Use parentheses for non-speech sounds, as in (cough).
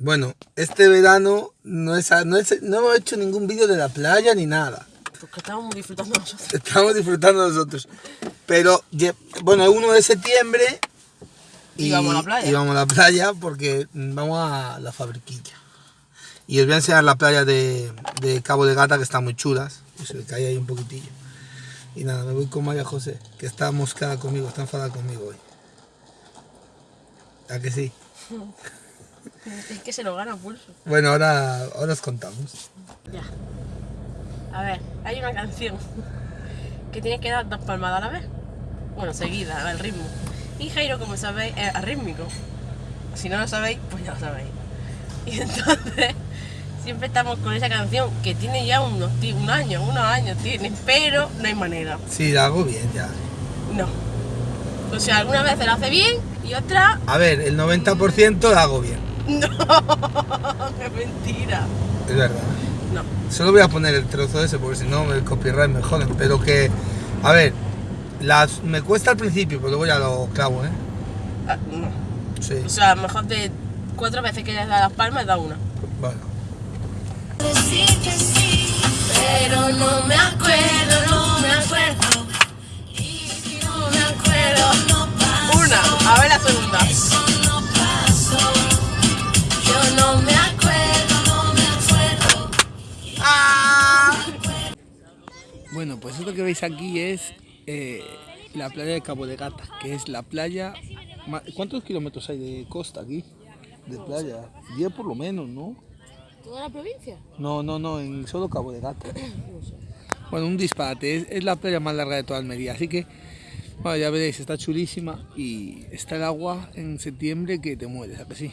Bueno, este verano no, es, no, es- no hemos hecho ningún vídeo de la playa ni nada. Porque estábamos disfrutando nosotros. (laughs) Estamos disfrutando nosotros. Pero, bueno, el 1 de septiembre. Y vamos a la playa. Y vamos a la playa porque vamos a la fabriquilla. Y os voy a enseñar la playa de, de Cabo de Gata que están muy chulas. Y se le cae ahí un poquitillo. Y nada, me voy con María José, que está moscada conmigo, está enfadada conmigo hoy. ¿A que sí? (laughs) (laughs) Es que se lo gana pulso. Bueno, ahora, ahora os contamos. Ya. A ver, hay una canción que tiene que dar dos palmadas a la vez. Bueno, seguida, al ritmo. Y Jairo, como sabéis, es arrítmico. Si no lo sabéis, pues ya lo sabéis. Y entonces, siempre estamos con esa canción que tiene ya unos, un año, unos años tiene, pero no hay manera. Sí, la hago bien ya. No. O sea, algunas veces lo hace bien y otras A ver, el 90% la hago bien. (laughs) no. ¡Qué mentira! Es verdad. No. Solo voy a poner el trozo ese porque si no el copyright me joden. Pero que, a ver, las, me cuesta al principio, pero luego ya lo clavo, ¿eh? Ah, no. Sí, O sea, a lo mejor de cuatro veces que le da las palmas, da una. bueno. Bueno, pues esto que veis aquí es eh, la playa de Cabo de Gata, que es la playa... ¿Cuántos kilómetros hay de costa aquí? De playa. 10 por lo menos, ¿no? ¿Toda la provincia? No, no, no, en solo Cabo de Gata. Bueno, un disparate, es, es la playa más larga de toda Almería, así que, bueno, ya veréis, está chulísima y está el agua en septiembre que te mueres, ¿a que sí?